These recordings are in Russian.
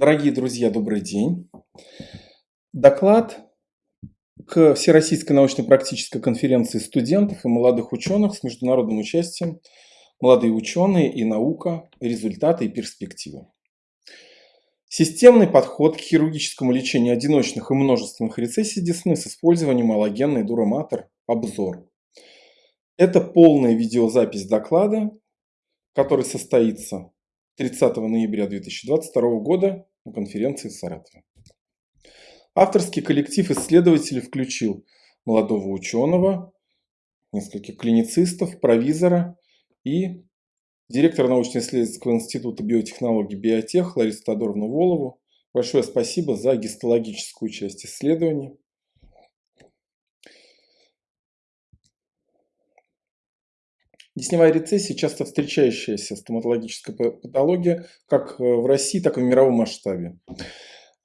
Дорогие друзья, добрый день. Доклад к Всероссийской научно-практической конференции студентов и молодых ученых с международным участием «Молодые ученые и наука. Результаты и перспективы». Системный подход к хирургическому лечению одиночных и множественных рецессий десны с использованием аллогенной дуроматор. Обзор. Это полная видеозапись доклада, который состоится 30 ноября 2022 года на конференции в Саратове. Авторский коллектив исследователей включил молодого ученого, нескольких клиницистов, провизора и директора научно-исследовательского института биотехнологий «Биотех» Ларису Тодоровну Волову. Большое спасибо за гистологическую часть исследования. Десневая рецессия – часто встречающаяся стоматологическая патология как э, в России, так и в мировом масштабе.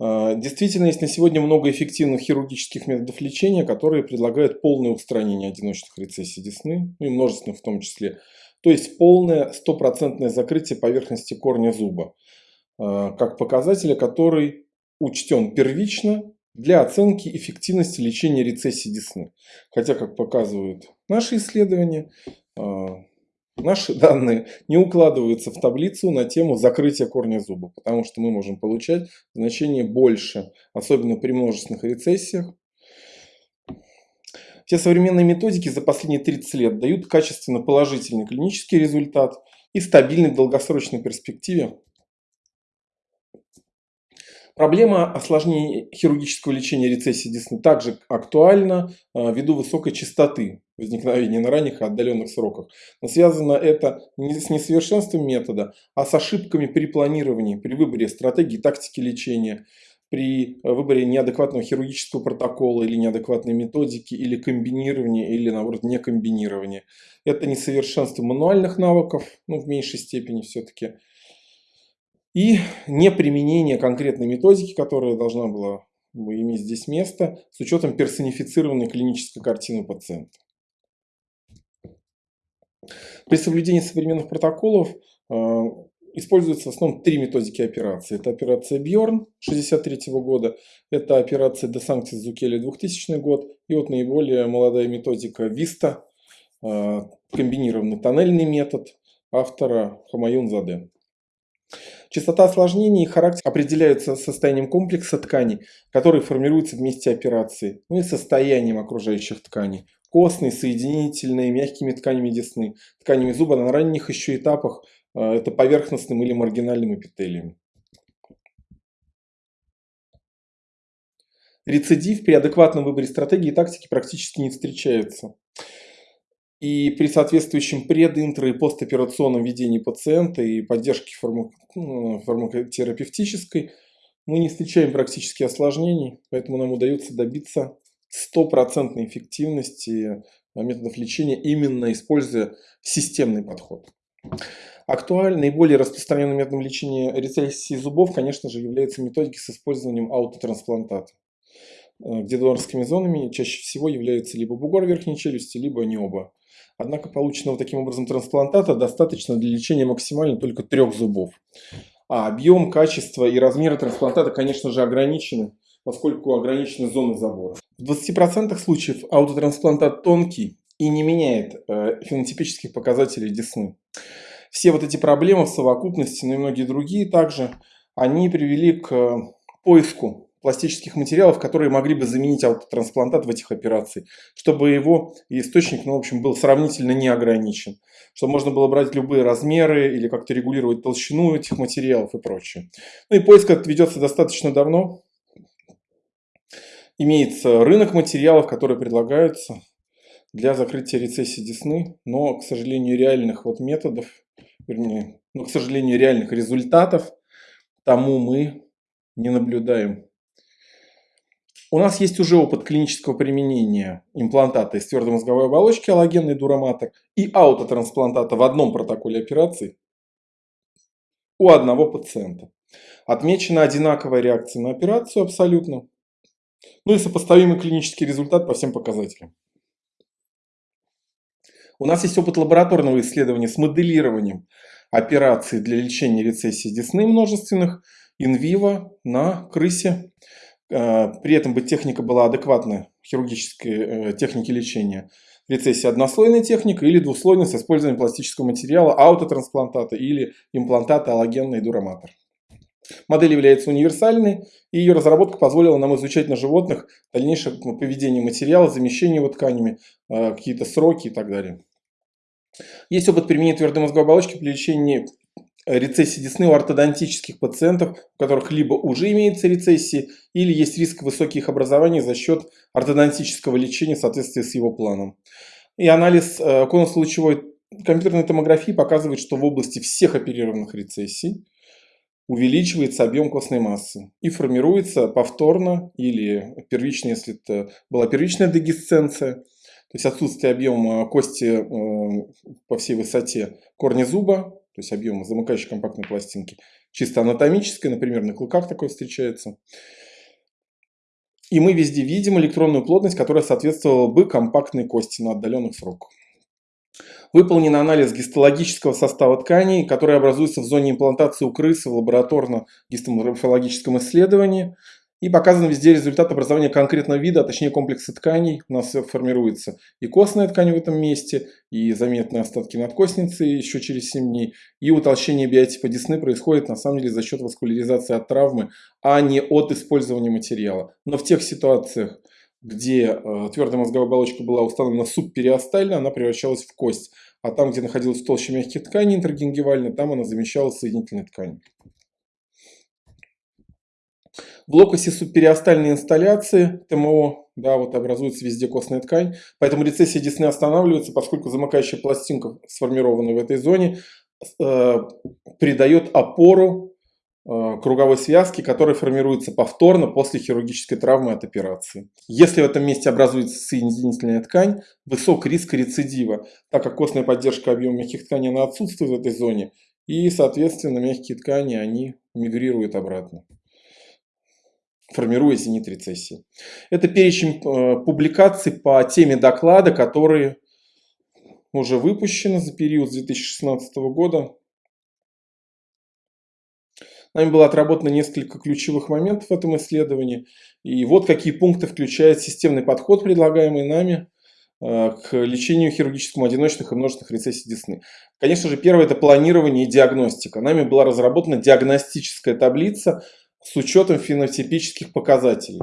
А, действительно, есть на сегодня много эффективных хирургических методов лечения, которые предлагают полное устранение одиночных рецессий десны, ну и множественных в том числе. То есть полное стопроцентное закрытие поверхности корня зуба, а, как показателя, который учтен первично для оценки эффективности лечения рецессии десны. Хотя, как показывают наши исследования, наши данные не укладываются в таблицу на тему закрытия корня зуба, потому что мы можем получать значение больше, особенно при множественных рецессиях. Все современные методики за последние 30 лет дают качественно положительный клинический результат и стабильный в долгосрочной перспективе Проблема осложнений хирургического лечения рецессии десны также актуальна а, ввиду высокой частоты возникновения на ранних и отдаленных сроках. Но связано это не с несовершенством метода, а с ошибками при планировании, при выборе стратегии, тактики лечения, при выборе неадекватного хирургического протокола или неадекватной методики, или комбинирования, или наоборот не комбинирования. Это несовершенство мануальных навыков, ну в меньшей степени все-таки, и неприменение конкретной методики, которая должна была иметь здесь место, с учетом персонифицированной клинической картины пациента. При соблюдении современных протоколов э, используются в основном три методики операции. Это операция Бьорн 63 года, это операция Де Санктис Зукели 2000 год и вот наиболее молодая методика Виста, э, комбинированный тоннельный метод автора Хамаюн Заде. Частота осложнений и характер определяются состоянием комплекса тканей, который формируется в месте операции, ну и состоянием окружающих тканей. Костные, соединительные, мягкими тканями десны, тканями зуба на ранних еще этапах э, это поверхностным или маргинальным эпителием. Рецидив при адекватном выборе стратегии и тактики практически не встречается. И при соответствующем прединтро- и постоперационном ведении пациента и поддержке фармак... Ну, фармакотерапевтической мы не встречаем практически осложнений, поэтому нам удается добиться стопроцентной эффективности методов лечения, именно используя системный подход. Актуальным, наиболее распространенным методом лечения рецессии зубов, конечно же, являются методики с использованием аутотрансплантата, где донорскими зонами чаще всего являются либо бугор верхней челюсти, либо не оба. Однако полученного таким образом трансплантата достаточно для лечения максимально только трех зубов. А объем, качество и размеры трансплантата, конечно же, ограничены, поскольку ограничены зоны забора. В 20% случаев аутотрансплантат тонкий и не меняет э, фенотипических показателей десны. Все вот эти проблемы в совокупности, ну и многие другие также, они привели к поиску пластических материалов, которые могли бы заменить аутотрансплантат в этих операциях, чтобы его источник, ну, в общем, был сравнительно не ограничен, чтобы можно было брать любые размеры или как-то регулировать толщину этих материалов и прочее. Ну и поиск этот ведется достаточно давно. Имеется рынок материалов, которые предлагаются для закрытия рецессии десны, но, к сожалению, реальных вот методов, вернее, ну, к сожалению, реальных результатов тому мы не наблюдаем. У нас есть уже опыт клинического применения имплантата из твердой мозговой оболочки аллогенный дуроматор и аутотрансплантата в одном протоколе операции у одного пациента. Отмечена одинаковая реакция на операцию абсолютно. Ну и сопоставимый клинический результат по всем показателям. У нас есть опыт лабораторного исследования с моделированием операций для лечения рецессии десны множественных инвиво на крысе. Э, при этом бы техника была адекватна хирургической э, технике лечения. Рецессия однослойная техника или двуслойная с использованием пластического материала, аутотрансплантата или имплантата аллогенный дураматор. Модель является универсальной, и ее разработка позволила нам изучать на животных дальнейшее поведение материала, замещение его тканями, э, какие-то сроки и так далее. Есть опыт применения твердой мозговой оболочки при лечении рецессии десны у ортодонтических пациентов, у которых либо уже имеется рецессия, или есть риск высоких образований за счет ортодонтического лечения в соответствии с его планом. И анализ э, конусно-лучевой компьютерной томографии показывает, что в области всех оперированных рецессий увеличивается объем костной массы и формируется повторно или первично, если это была первичная дегисценция, то есть отсутствие объема кости э, по всей высоте корня зуба, то есть объема замыкающей компактной пластинки, чисто анатомической, например, на клыках такое встречается. И мы везде видим электронную плотность, которая соответствовала бы компактной кости на отдаленных сроках. Выполнен анализ гистологического состава тканей, который образуется в зоне имплантации у крысы в лабораторно-гистоморфологическом исследовании. И показан везде результат образования конкретного вида, а точнее комплекса тканей. У нас формируется и костная ткань в этом месте, и заметные остатки надкостницы еще через 7 дней. И утолщение биотипа десны происходит на самом деле за счет васкуляризации от травмы, а не от использования материала. Но в тех ситуациях, где э, твердая мозговая оболочка была установлена субпериостально, она превращалась в кость. А там, где находилась толще мягких тканей интергингивально, там она замещалась соединительной тканью. В локусе субпериостальной инсталляции ТМО, да, вот образуется везде костная ткань, поэтому рецессия десны останавливается, поскольку замыкающая пластинка, сформированная в этой зоне, э, придает опору круговой связки, которая формируется повторно после хирургической травмы от операции. Если в этом месте образуется соединительная ткань, высок риск рецидива, так как костная поддержка объема мягких тканей она отсутствует в этой зоне, и, соответственно, мягкие ткани, они мигрируют обратно формируя зенит рецессии. Это перечень э, публикаций по теме доклада, которые уже выпущены за период с 2016 года. Нами было отработано несколько ключевых моментов в этом исследовании. И вот какие пункты включает системный подход, предлагаемый нами э, к лечению хирургическому одиночных и множественных рецессий десны. Конечно же, первое – это планирование и диагностика. Нами была разработана диагностическая таблица, с учетом фенотипических показателей.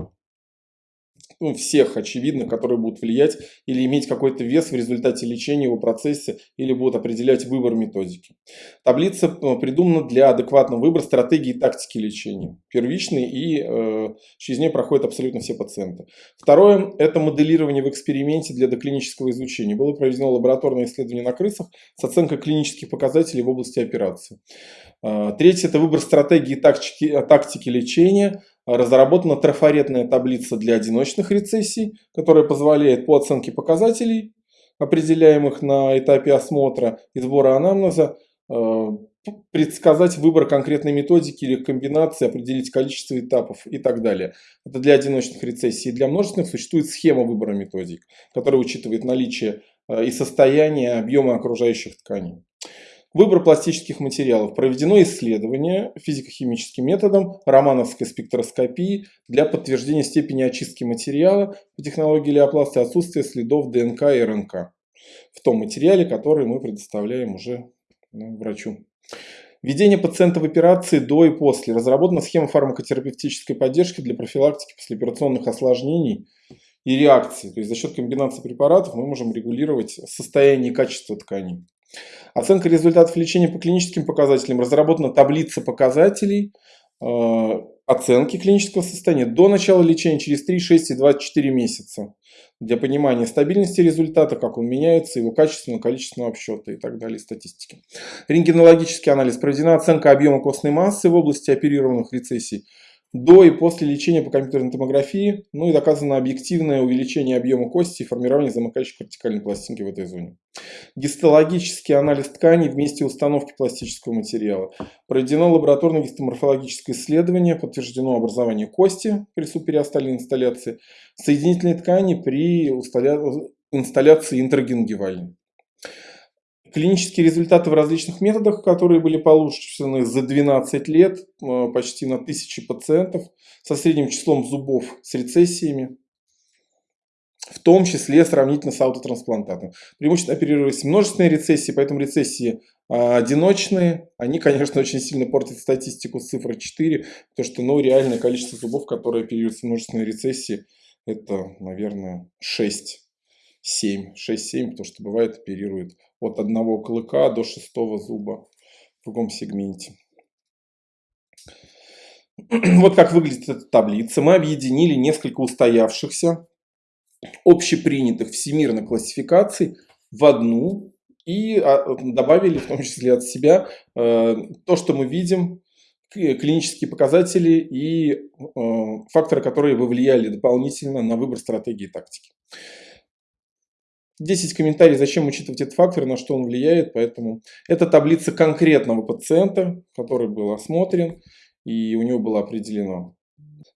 Ну, всех, очевидно, которые будут влиять или иметь какой-то вес в результате лечения его процессе или будут определять выбор методики. Таблица э, придумана для адекватного выбора стратегии и тактики лечения. Первичный и э, через нее проходят абсолютно все пациенты. Второе – это моделирование в эксперименте для доклинического изучения. Было проведено лабораторное исследование на крысах с оценкой клинических показателей в области операции. Э, третье – это выбор стратегии и тактики, тактики лечения разработана трафаретная таблица для одиночных рецессий, которая позволяет по оценке показателей, определяемых на этапе осмотра и сбора анамнеза, э, предсказать выбор конкретной методики или комбинации, определить количество этапов и так далее. Это для одиночных рецессий. Для множественных существует схема выбора методик, которая учитывает наличие э, и состояние объема окружающих тканей. Выбор пластических материалов. Проведено исследование физико-химическим методом романовской спектроскопии для подтверждения степени очистки материала по технологии леопласта и отсутствия следов ДНК и РНК в том материале, который мы предоставляем уже ну, врачу. Введение пациента в операции до и после. Разработана схема фармакотерапевтической поддержки для профилактики послеоперационных осложнений и реакций. То есть за счет комбинации препаратов мы можем регулировать состояние и качество тканей. Оценка результатов лечения по клиническим показателям. Разработана таблица показателей э, оценки клинического состояния до начала лечения через 3, 6 и 24 месяца. Для понимания стабильности результата, как он меняется, его качественного, количественного обсчета и так далее, статистики. Рентгенологический анализ. Проведена оценка объема костной массы в области оперированных рецессий до и после лечения по компьютерной томографии, ну и доказано объективное увеличение объема кости и формирование замыкающей кортикальной пластинки в этой зоне. Гистологический анализ тканей вместе установки пластического материала. Проведено лабораторное гистоморфологическое исследование, подтверждено образование кости при супериостальной инсталляции, соединительной ткани при инсталляции интергингивальной. Клинические результаты в различных методах, которые были получены за 12 лет, э, почти на тысячи пациентов со средним числом зубов с рецессиями, в том числе сравнительно с аутотрансплантатом. Преимущественно оперировались множественные рецессии, поэтому рецессии а, одиночные, они, конечно, очень сильно портят статистику с цифрой 4, потому что ну, реальное количество зубов, которые оперируются в множественной рецессии, это, наверное, 6. 7, 6-7, потому что бывает оперируют от одного клыка до шестого зуба в другом сегменте. Вот как выглядит эта таблица. Мы объединили несколько устоявшихся, общепринятых всемирных классификаций в одну и а, добавили в том числе от себя э, то, что мы видим, клинические показатели и э, факторы, которые повлияли дополнительно на выбор стратегии и тактики. 10 комментариев, зачем учитывать этот фактор, на что он влияет. Поэтому это таблица конкретного пациента, который был осмотрен, и у него было определено.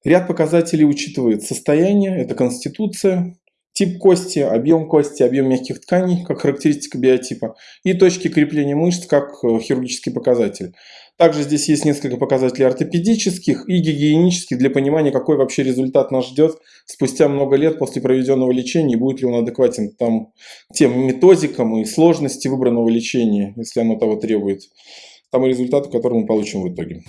Ряд показателей учитывает состояние, это конституция, тип кости, объем кости, объем мягких тканей, как характеристика биотипа, и точки крепления мышц, как э, хирургический показатель. Также здесь есть несколько показателей ортопедических и гигиенических для понимания, какой вообще результат нас ждет спустя много лет после проведенного лечения и будет ли он адекватен там, тем методикам и сложности выбранного лечения, если оно того требует, тому результату, который мы получим в итоге.